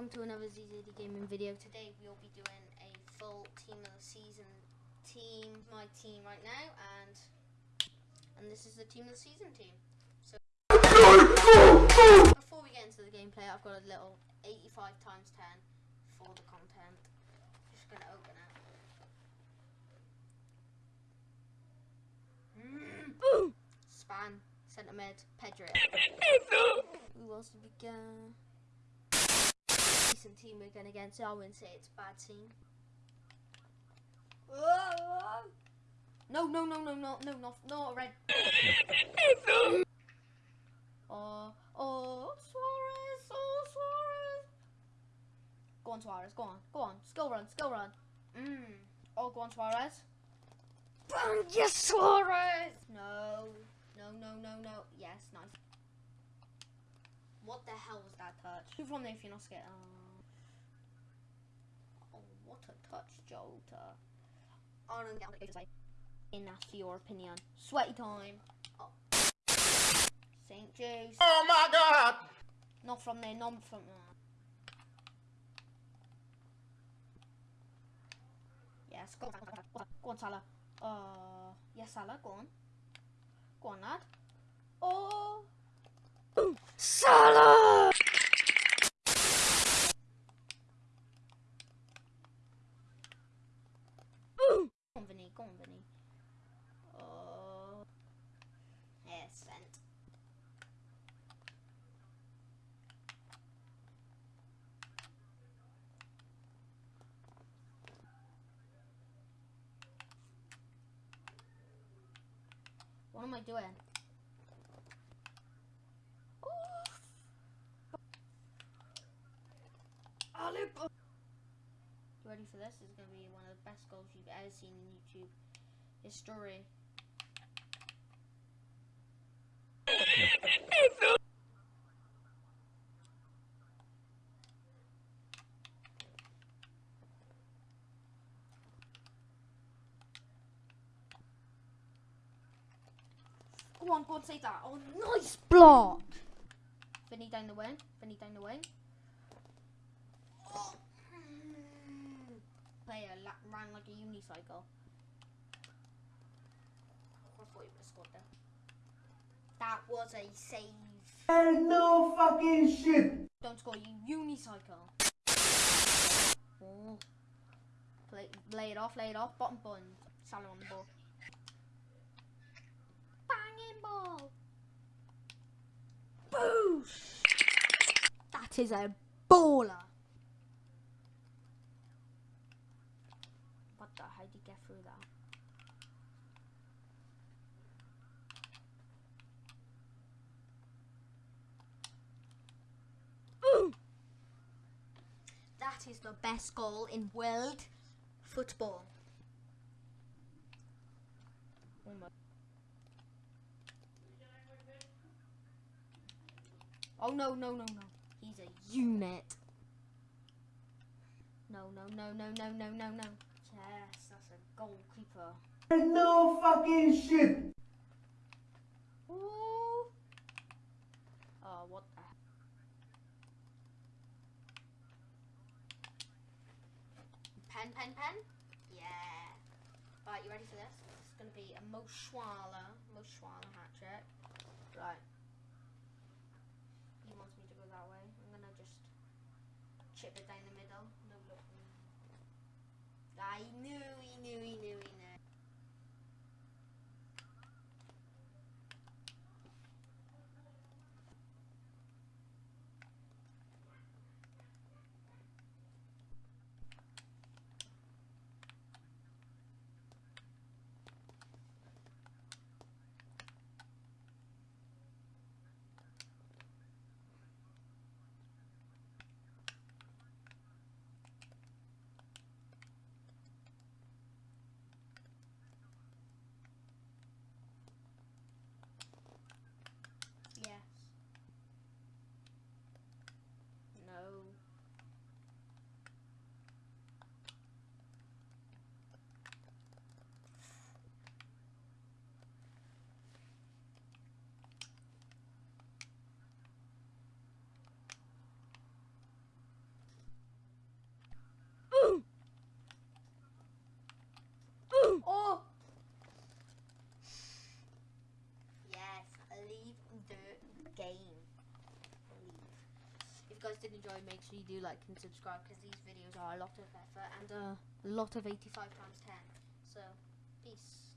welcome to another ZZD Gaming video. Today we'll be doing a full team of the season team, my team right now, and and this is the team of the season team. So before we get into the gameplay, I've got a little 85 times 10 for the content. Just gonna open it. Span, centre mid, Pedro. Who we get? Decent team we're going against. So I wouldn't say it's a bad team. No, no, no, no, no, no, no, no, red. oh, oh, Suarez, oh, Suarez. Go on, Suarez, go on, go on. Skill run, skill run. Mmm. Oh, go on, Suarez. Bang, yes, Suarez. No, no, no, no, no. Yes, nice. What the hell was that touch? Who from there if you're not scared? Uh, a touch, Jota. Oh, no, no, no, in that's your opinion. Sweaty time. Oh. St. Juice. Oh my god! Not from there, not from there. Yes, go on, go on, go on, Salah. Uh, yes, Salah, go on. Go on, lad. Oh! Salah! On, Vinny. Oh. Yeah, sent. What am I doing? You ready for this? Is going to be one of the best goals you've ever seen in YouTube history. Go on, go on, save that. Oh, nice block! Vinny down the wing. Vinny down the wing. La- ran like a unicycle. I thought you would have scored there. That was a save. And no fucking shit! Don't score, you unicycle. Oh. Play, lay it off, lay it off. Bottom button. Salah on the ball. Banging ball. Boosh! That is a baller. What the? How did you get through that? That is the best goal in world football. Oh my. Oh no no no no. He's a unit. No no no no no no no no. Yes, that's a goalkeeper. And no fucking shit! Ooh. Oh, what the heck? Pen, pen, pen? Yeah. Right, you ready for this? This is going to be a Mo Schwaller, Mo hat trick. Right. He wants me to go that way. I'm going to just chip it down the middle. Guys did enjoy, make sure you do like and subscribe because these videos are a lot of effort and uh, a lot of 85 times 10. So, peace.